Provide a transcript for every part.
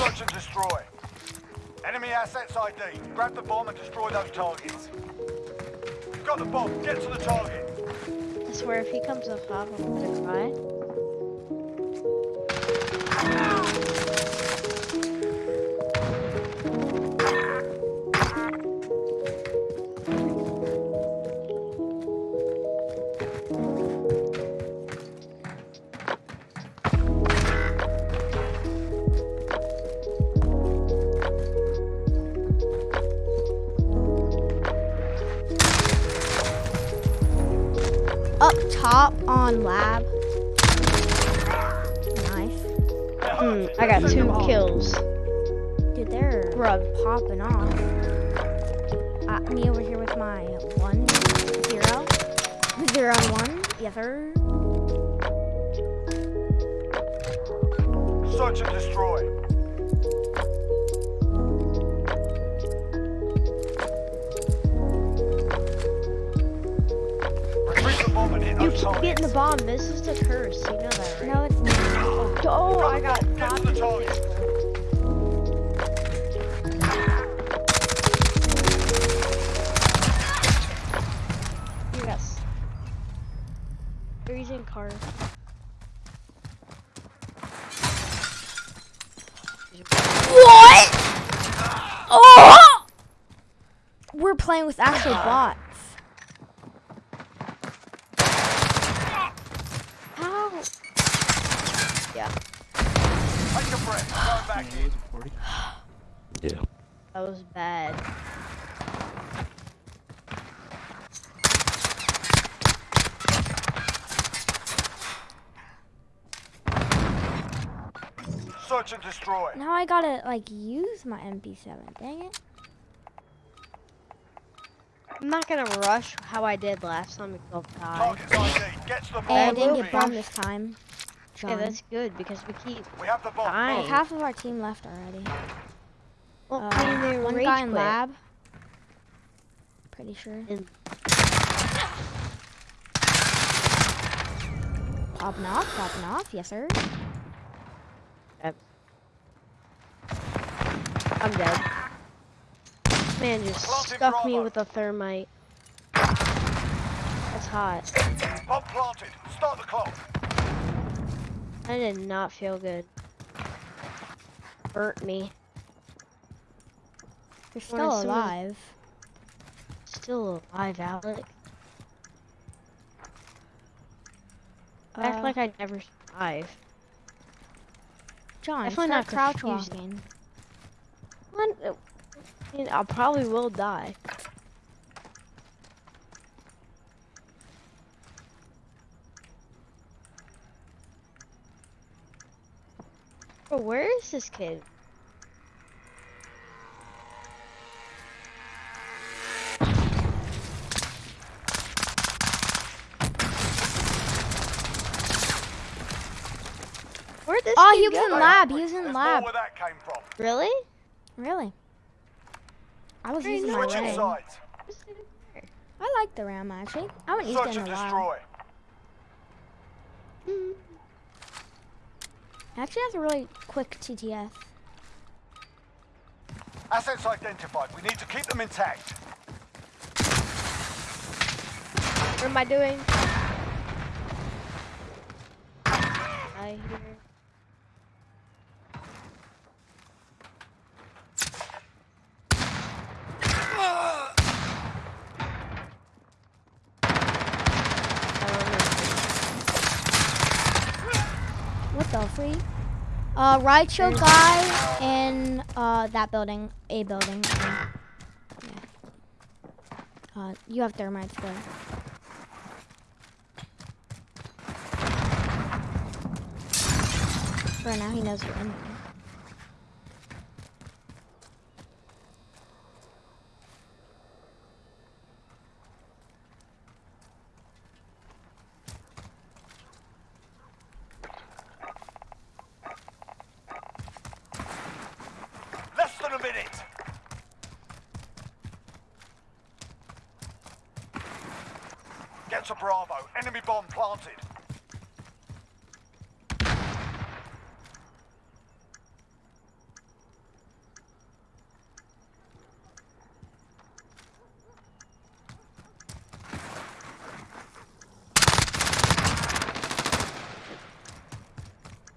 Search and destroy. Enemy assets ID. Grab the bomb and destroy those targets. You've got the bomb. Get to the target. I swear, if he comes up I'm gonna cry. Grub popping off. Uh, me over here with my one, zero, zero and one. Yes, sir. Search and destroy. Retrieve the bomb and hit You those keep getting the bomb. This is the curse. You know that, right? No, it's not. Oh, I got Get car. What? Oh! We're playing with actual bots. How? Yeah, Take a breath. Back in. Yeah. that was bad. Search and destroy. Now I gotta like use my MP7. Dang it. I'm not gonna rush how I did last time we both died. Target's ID. Get to. Hey, I didn't get bombed this time. Yeah, that's good because we keep. We have the bomb. Dying. Like, half of our team left already. Well, Uh, I mean, one rage guy in lab. Pretty sure. And- Popping off, popping off, yes sir. I'm dead. Man just Planted stuck me with a thermite. That's hot. Bomb planted. Start the clock. That did not feel good. Burnt me. You're still see alive. Still alive, Alec. I act Uh, like I'd never survived. John, definitely not crouch confusing. walking. Uh, I mean, I probably will die. Bro, where is this kid? Where'd this Oh, he was in lab. He was in lab. where that came from. Really? Really? I was using my ram. sides. I like the ram actually. I haven't used Search it in a while. destroy. It hmm. actually has a really quick TTF. Assets identified. We need to keep them intact. What am I doing? I hear. What the freak? Uh, show guy in uh that building, a building. Yeah. Uh, you have thermites go. For now, he knows you're in there. Get to Bravo. Enemy bomb planted.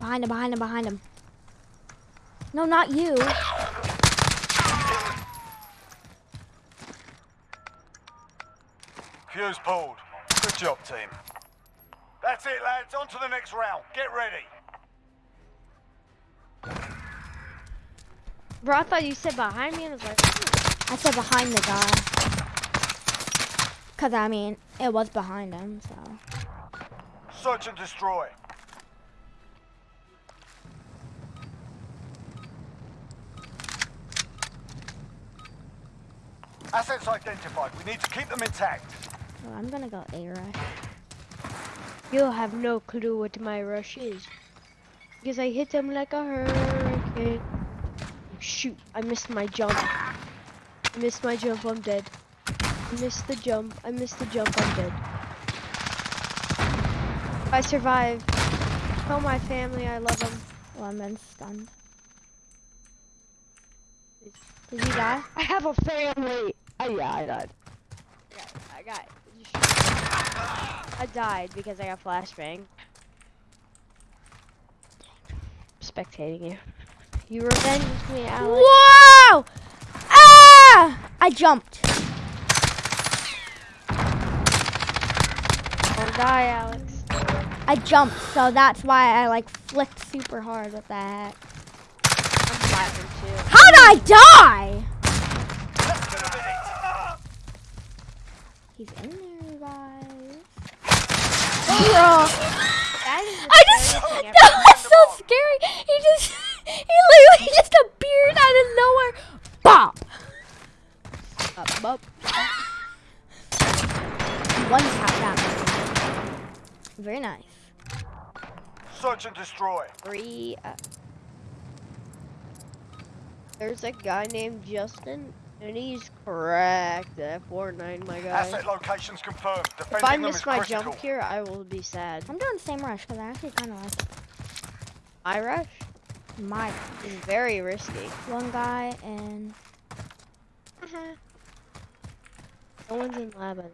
Behind him, behind him, behind him. No, not you. Fuse pulled. Good job, team. That's it, lads. On to the next round. Get ready. Bro, I thought you said behind me and I was like, "Hmm." I said behind the guy. Cause I mean, it was behind him, so. Search and destroy. Assets identified. We need to keep them intact. Well, I'm gonna go A rush. you'll have no clue what my rush is. Because I hit them like a hurricane. Shoot, I missed my jump. I missed my jump, I'm dead. I missed the jump, I missed the jump, I'm dead. I survived. Tell my family I love them. Well, I'm then stunned. Did you die? I have a family! Oh yeah, I died. I got, I got I died because I got flashbang. Spectating you. You revenged me, Alex. Whoa! Ah! I jumped. Don't die, Alex. I jumped, so that's why I like flicked super hard with that. I'm flapping too. How'd I die? Less than a minute. He's in there, guys. Bro! That is the I just, that was so scary. He just he literally just appeared out of nowhere. Bop. Up, up. One tap that. Very nice. Search and destroy. Three. Uh, there's a guy named Justin, and he's cracked at Fortnite, my guy. Asset locations confirmed. If I miss my critical. jump here, I will be sad. I'm doing the same rush because I actually kind of like it. My rush my is very risky. one guy and Uh -huh. No one's in lab.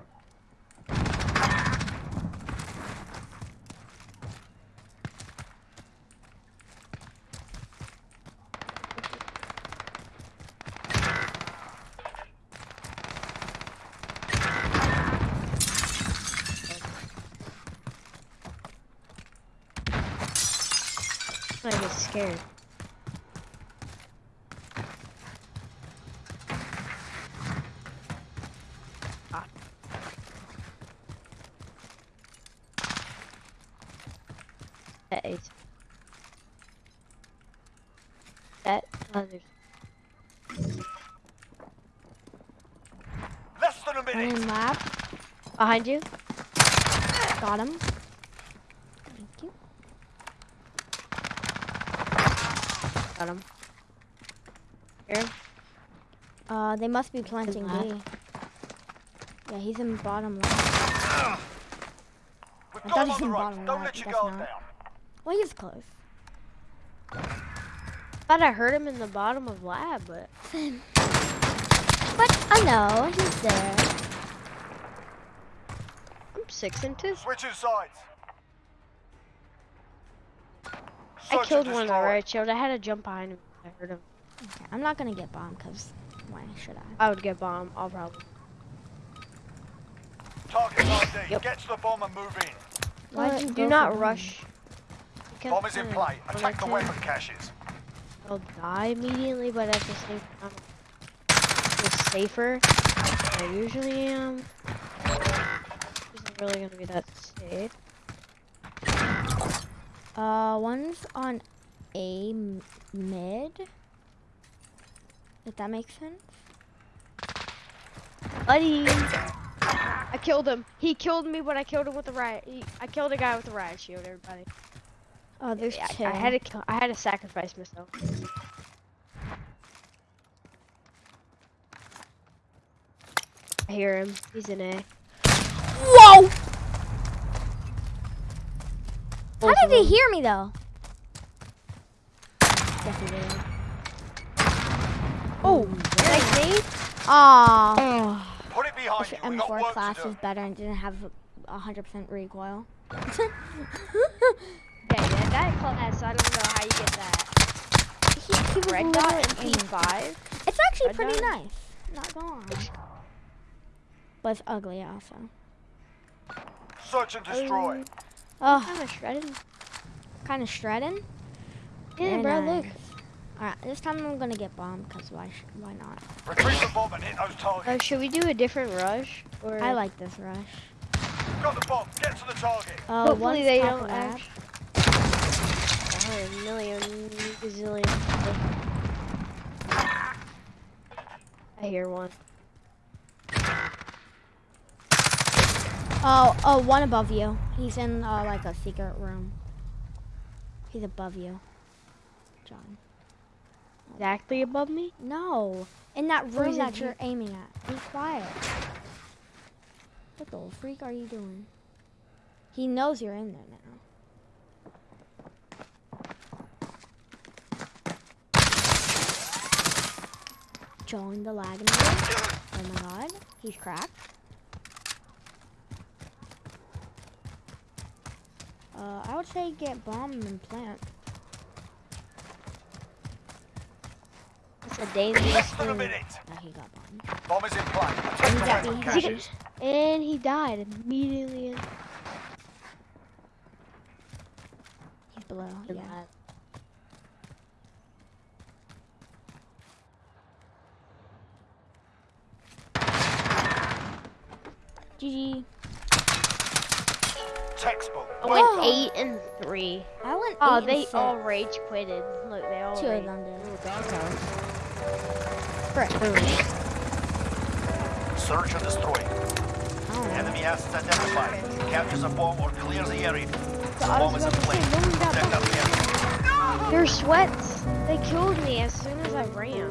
I get scared. Ah. That is. That others. Less than a minute. Behind you. Got him. Thank you. Got him. Here. Uh, they must be planting B. Yeah, he's in bottom left. We've I thought them he's the in road. bottom Don't right, let your guess guard not. down. Well, he's close. Thought I heard him in the bottom of lab, but But I know he's there. I'm six and two. Switching sides. Search and killed one on the destroy. right shield. I had to jump behind him. I heard him. Okay, I'm not gonna get bombed because why should I? I would get bomb. I'll probably. Target ID. Yep. Get to the bomb and move in. Why'd Do not bomb? rush. You can Bomb is in play. Attack the weapon caches. I'll die immediately, but at the same time, it's safer than I usually am. Isn't really gonna be that safe. Uh, one's on A mid. If that makes sense. Buddy! I killed him. He killed me, but I killed him with the riot. He, I killed a guy with the riot shield. Everybody. Oh, there's I, two. I had to. kill- I had to sacrifice myself. I hear him. He's in A. Whoa! How did of he hear me though? Yes. Oh, nice nade. Aw. Oh. Put it behind If you. M4 class to do. was better and didn't have 100% recoil. Yeah, yeah, that class, uh, I don't know how you get that. He, he was Red dot and aiming. P5. It's actually Red pretty dot? nice. Not gonna. But it's ugly also. Search and destroy. Oh. Oh, Kind of shredded. kind of shredding. Yeah, Very bro, nice. look. Alright, this time I'm gonna get bombed, because why, sh- why not? Retrieve the bomb and hit those Oh, targets. should we do a different rush? Or I like this rush. Got the bomb. Get to the target. Uh, Hopefully they don't of lab. act- a million gazillion. I hear one. Oh, oh, one above you. He's in uh, like a secret room. He's above you, John. Exactly above me? No, in that room that you're aiming at. Be quiet. What the freak are you doing? He knows you're in there now. Join the lag Oh my god, he's cracked. Uh, I would say get bomb and plant. It's a dangerous Less than a thing. minute. Oh, he got bombed. Bomb is in play. Attempt He's to got find me, the he's got- caches. And he died immediately. He's below. Yeah. GG. Textbook. I went Oh. eight and three. I went. Oh, eight and they six. all rage quitted. Look, they all Two rage. of them did. Frick. Search and destroy. I don't know. Enemy assets identified. Capture the bomb or clear the area. The I bomb was is in about to play. say, no one got Protect bombed. that area. They're sweats. They killed me as soon as I ran.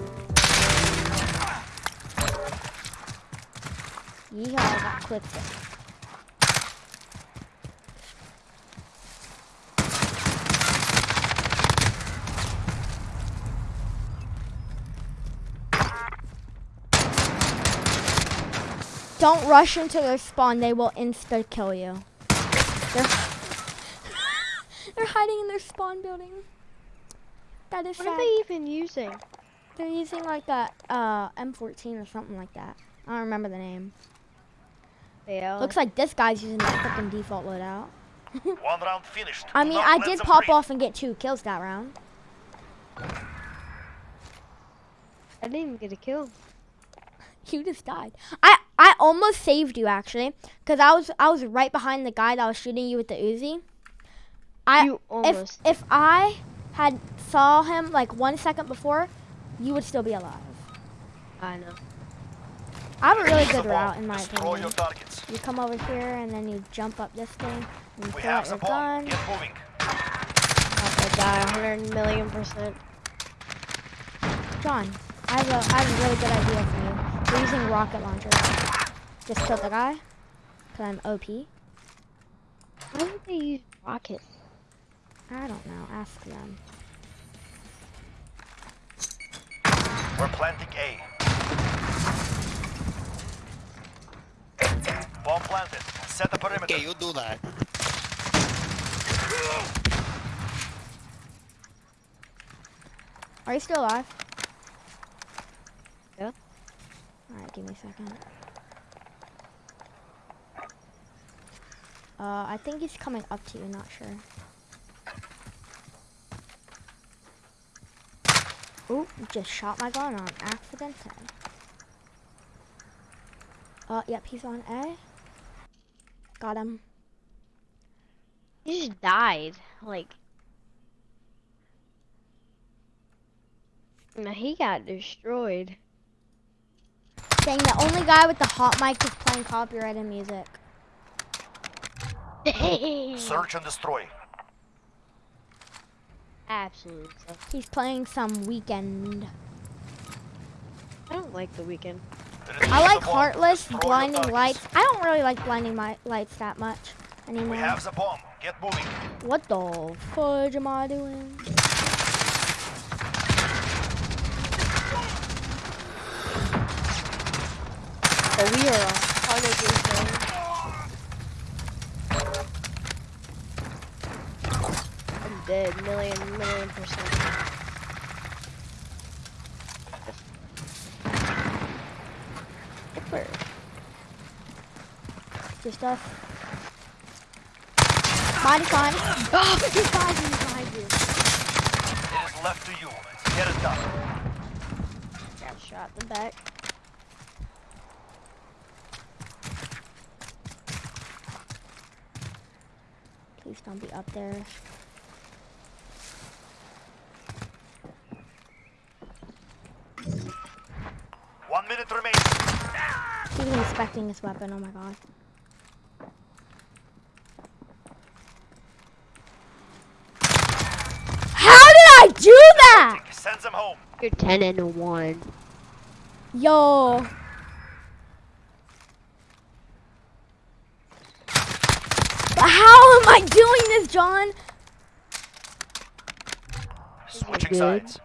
Yeehaw, I got clipped. Don't rush into their spawn, they will insta kill you. They're, They're hiding in their spawn building. That is What sad. are they even using? They're using like a uh, M14 or something like that. I don't remember the name. Yeah. Looks like this guy's using the fucking default loadout. One round finished. I mean, not I did pop breathe. off and get two kills that round. I didn't even get a kill. You just died. I I almost saved you actually, cause I was I was right behind the guy that was shooting you with the Uzi. I you if almost. if I had saw him like one second before, you would still be alive. I know. I have a really good route in my Destroy opinion. your. You come over here and then you jump up this thing and you We pull have out your gun. Get moving. I'm gonna die 100 million percent. John, I have a I have a really good idea for you. We're using rocket launcher. Just kill the guy. Cause I'm OP. Why would they use rocket? I don't know. Ask them. We're planting A. Bomb planted. Set the perimeter. Okay, you do that. Are you still alive? Yeah. Alright, give me a second. Uh, I think he's coming up to you, not sure. Oh, just shot my gun on accident. Uh, yep, he's on A. Got him. He just died. Like. No, he got destroyed. Dang, the only guy with the hot mic is playing copyrighted music. Search and destroy. Absolutely. He's playing some Weeknd. I don't like the Weeknd. I like. Heartless, Destroy Blinding. Lights. I don't really like Blinding mi- Lights that much anymore. We have the bomb. Get moving. What the fudge am I doing? But we are a hundred percent. Dead. million, million percent. Dipper. Your stuff. Mine is fine. Oh, ah! he's behind you, he's behind you. It is left to you. Get it done. Got shot in the back. Please don't be up there. One minute remaining. He's even inspecting his weapon. Oh my god. How did I do that? Sends them home. You're 10 and 1. Yo. But how am I doing this, John? Switching sides.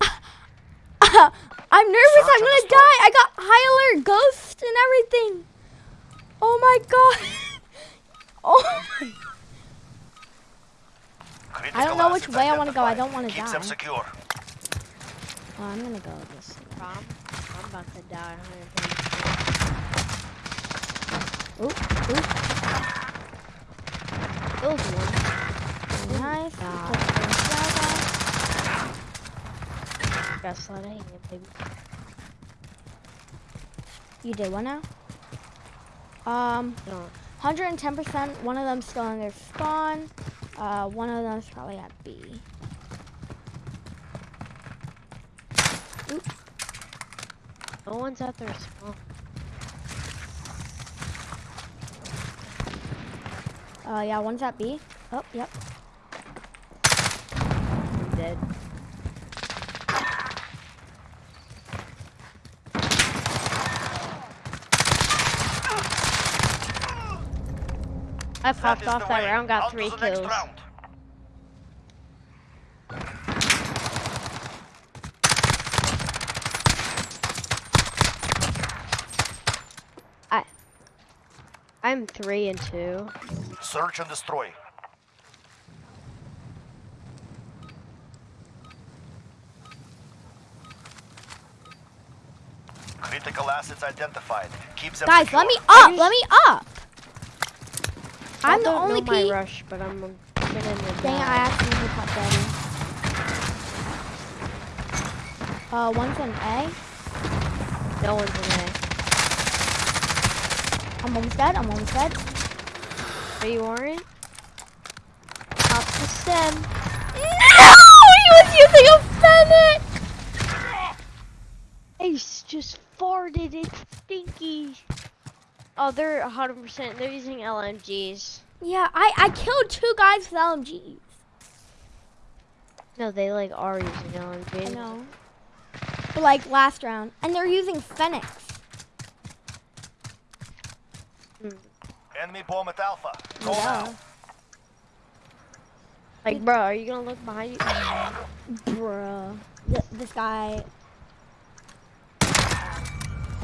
I'm nervous. Search I'm gonna die. I got high alert, ghost, and everything. Oh my god. Oh my. I don't know which way I wanna go. I don't wanna Keep die. them secure. Oh, I'm gonna go this. way. I'm, I'm about to die. Ooh, ooh. Those one. Nice. God. Just gonna fly Got slide hanging, baby. You did what now? Um, 110%. One of them's still in their spawn. Uh, one of them's probably at B. No one's out there small. Uh, yeah, one's at B. Oh, yep. I'm dead. I popped is off the that way. round, got On to three the next kills. round. I'm three and two. Search and destroy. Critical assets identified. Keep them Guys, secure. let me up. Let me up. I'm the only know my P. rush, but I'm gonna Dang I accidentally popped Daddy. Uh, one's an A. No one's in A. I'm almost dead. I'm almost dead. Are you orange? Pop the stem. No! He was using a fennec! Ace just farted. It's stinky. Oh, they're 100%. They're using LMGs. Yeah, I, I killed two guys with LMGs. No, they like are using LMGs. I know. But like last round. And they're using Phoenix. Hmm. Enemy bomb at Alpha. Go Yeah. now. Like, bro, are you gonna look behind you? Bruh. Th- this guy.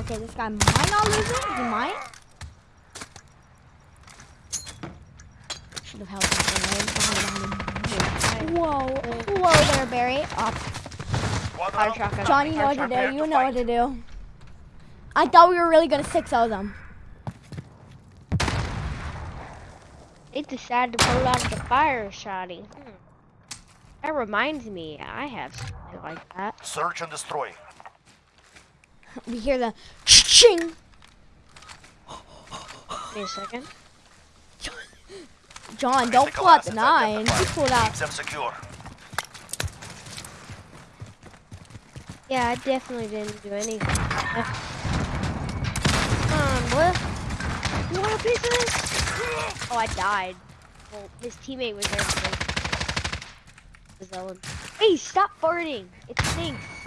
Okay, this guy might not lose it. He might. Should have held something right him. Whoa. Whoa there, Barry. Up. Squad Fire up. shotgun. You know what to do. You know what to do. I thought we were really gonna 6-0 them. They decided to pull out the fire shotty. Hmm. That reminds me, I have something like that. Search and destroy. We hear the ching. Wait a second. John, don't pull out the assets nine. You pulled out. Keep them secure. Yeah, I definitely didn't do anything. Um, Come on, boy. You want a piece of this? Oh, I died. Well, his teammate was there. for me. Hey, stop farting! It stinks.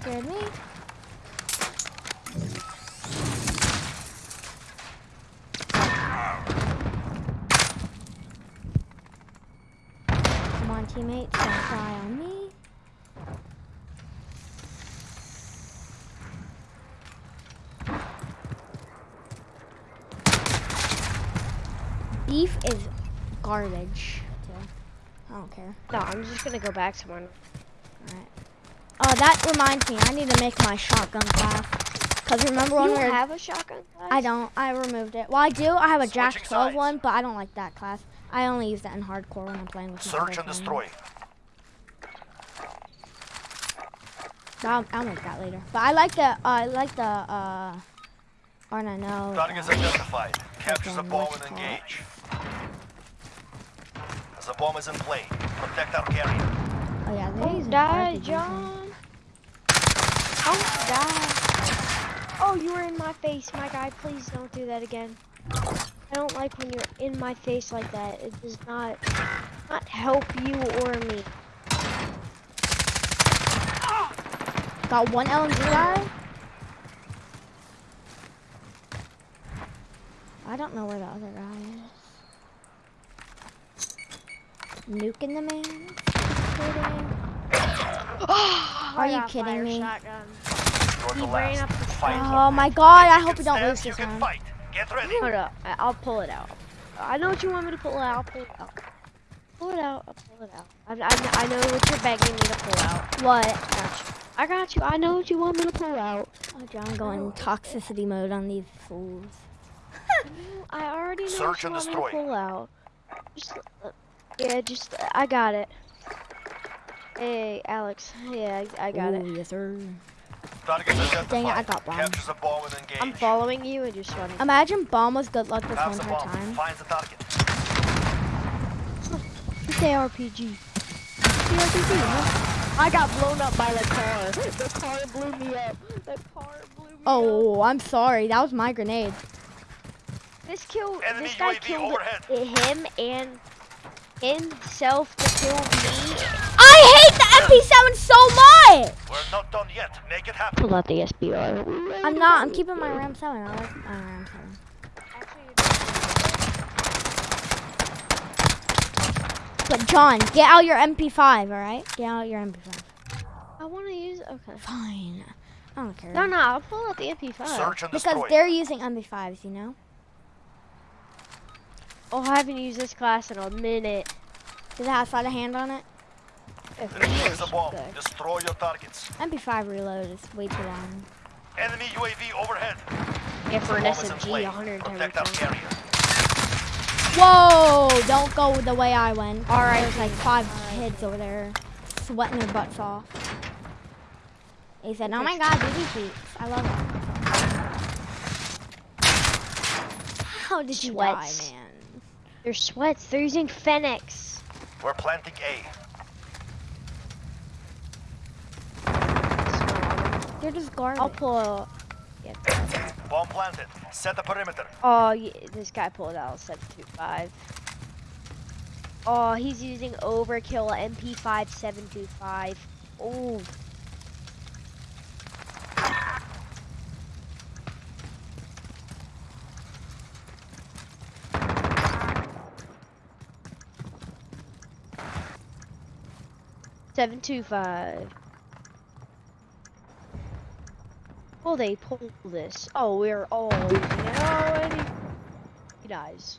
scared me. Come on, teammates, don't die on me. Beef is garbage. I don't care. No, I'm just gonna go back to somewhere. Alright. Oh, that reminds me. I need to make my shotgun class. Cause remember when You we were have a shotgun class? I don't. I removed it. Well, I do. I have a Jack 12 sides. one, but I don't like that class. I only use that in hardcore when I'm playing with my Search and girlfriend. destroy. I'll, I'll make that later. But I like the. Uh, I like the. Uh, or no, no. Targets identified. Capture the Okay, bomb what's and it called? engage. The bomb is in play. Protect our carrier. Oh yeah, they're Don't die, John. Die. Oh, you were in my face, my guy. Please don't do that again. I don't like when you're in my face like that. It does not not help you or me. Got one LMG guy. I don't know where the other guy is. Nuking the man. Are you kidding me? Shotgun. Oh my god! I hope can we don't lose you this can round. fight. Get ready. Hold up. I- I'll pull it out. I know what you want me to pull out. I'll pull it out. Pull it out. I'll pull it out. I, I, I know what you're begging me to pull out. What? Got. I got you. I know what you want me to pull out. Oh, John going toxicity mode on these fools. I already know Search what and you want me to pull out. Just, uh, yeah, just, uh, I got it. Hey, Alex. Yeah, I, I got it. Yes sir. Targets identified. Dang it, I got bombed. Capture bomb. I'm following you and just running. Imagine bomb was good luck this Have whole the entire time. Find the target. It's ARPG. ARPG, huh? I got blown up by the car. The car blew me up. The car blew me up. Oh, I'm sorry. That was my grenade. This kill, Enemy this guy UAV killed overhead. him and himself to kill me. I hate the MP7 so much. We're not done yet. Make it happen. Pull out the SBR. I'm not. I'm keeping my RAM 7. I like my RAM 7. But John, get out your MP5, all right? Get out your MP5. I want to use. Okay. Fine. I don't care. No, no, I'll pull out the MP5. Search and Because destroy. they're using MP5s, you know? Oh, I haven't used this class in a minute. Does it have sleight of hand on it? If it Defuse the bomb. good. Destroy your targets. MP5 reload is way too long. Enemy UAV overhead. Yeah, for an Bomb is in SMG, play. 110 Protect our rounds. Whoa! Don't go the way I went. All right. There's like five kids over there sweating their butts off. He said, oh my god, BB feet. I love it. How did you Sweats. die, man? They're sweats. They're using Phoenix. We're planting A. They're just garbage. I'll pull. Yeah. Bomb planted. Set the perimeter. Oh, yeah, this guy pulled out 725. Oh, he's using overkill MP5 725. Oh. Seven two five. Oh, they pull this. Oh, we're all using it already. He dies.